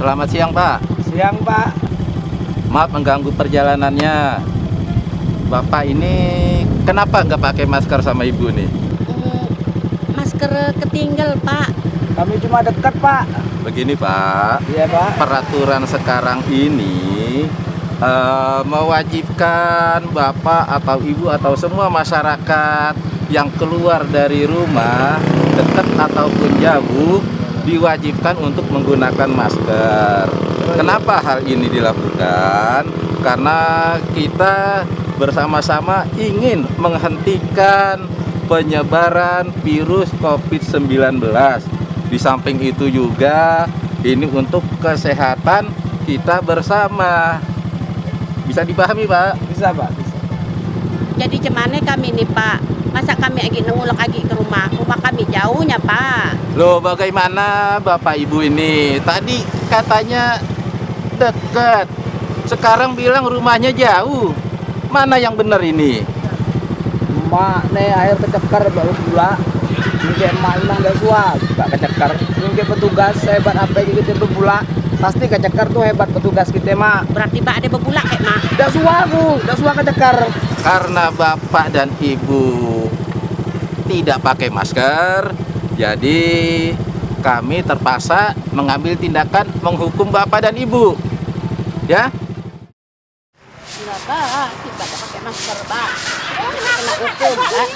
Selamat siang Pak. Siang Pak. Maaf mengganggu perjalanannya. Bapak ini kenapa nggak pakai masker sama ibu nih? Hmm, masker ketinggal pak Kami cuma dekat Pak. Begini Pak, Iya Pak. peraturan sekarang ini eh, mewajibkan bapak atau ibu atau semua masyarakat yang keluar dari rumah dekat ataupun jauh diwajibkan untuk menggunakan masker. Kenapa hal ini dilakukan? Karena kita bersama-sama ingin menghentikan penyebaran virus COVID-19. Di samping itu juga ini untuk kesehatan kita bersama. Bisa dipahami, Pak? Bisa Pak. Bisa. jadi cemane kami nih pak masa kami lagi nengulek lagi ke rumah rumah kami jauhnya pak Loh, bagaimana Bapak Ibu ini? Tadi katanya dekat. Sekarang bilang rumahnya jauh. Mana yang benar ini? Mak nih air kecekar baru pula. Mungkin emak ilang gak suah suka kecekar. Mungkin petugas hebat apa gitu itu pula. Pasti kecekar tuh hebat petugas kita mak. berarti pak ada bebulak kayak mak Gak suah aku, gak suah kecekar. Karena Bapak dan Ibu tidak pakai masker, jadi kami terpaksa mengambil tindakan menghukum Bapak dan Ibu. Ya? enggak pak kita ada pakai masker pak. Kena hukum pak.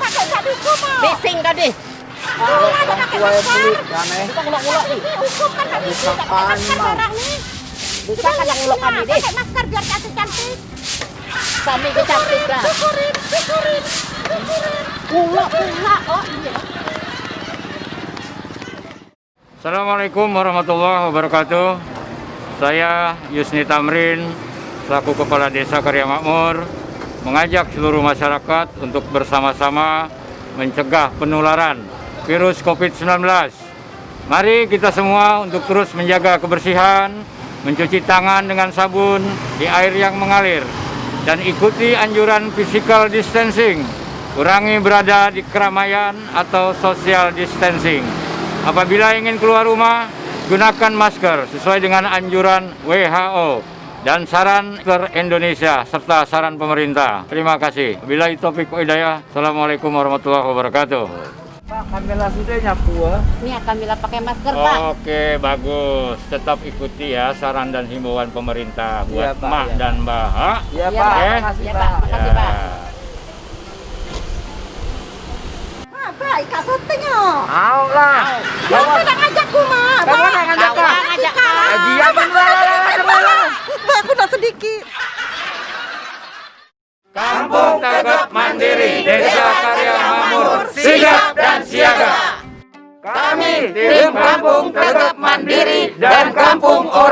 Pakai tak dihukum bising tadi Orang tua yang beli, aneh. kita ngulak-ngulak nih Dihukum kan tak dihukum tak pakai masker Apaan, orang nih. bisa kan yang ngulak kami deh Pakai masker biar cantik-cantik. kami kecantik lah Syukurin, syukurin, Assalamualaikum warahmatullahi wabarakatuh. Saya Yusni Tamrin, selaku Kepala Desa Karya Makmur, mengajak seluruh masyarakat untuk bersama-sama mencegah penularan virus COVID-19. Mari kita semua untuk terus menjaga kebersihan, mencuci tangan dengan sabun di air yang mengalir, dan ikuti anjuran physical distancing. Kurangi berada di keramaian atau social distancing. Apabila ingin keluar rumah, gunakan masker sesuai dengan anjuran WHO dan saran ke Indonesia serta saran pemerintah. Terima kasih. Bila topik hidayah. Assalamualaikum warahmatullahi wabarakatuh. Pak, kami langsung deh nyapu ini akan bila pakai masker pak Oke, bagus. Tetap ikuti ya saran dan himbauan pemerintah Iya, buat Pak, Mak iya. dan Baha. Iya Iya, Pak, Pak. makasih Iya, Pak. Pak. Makasih, Pak. Mau lah. Yang tidak ngajakku mah. Ngajak ngajak Aku sedikit. Kampung Tagap Mandiri, Desa Karya Makmur, sigap dan siaga. Kami tim Kampung Tagap Mandiri dan Kampung Orang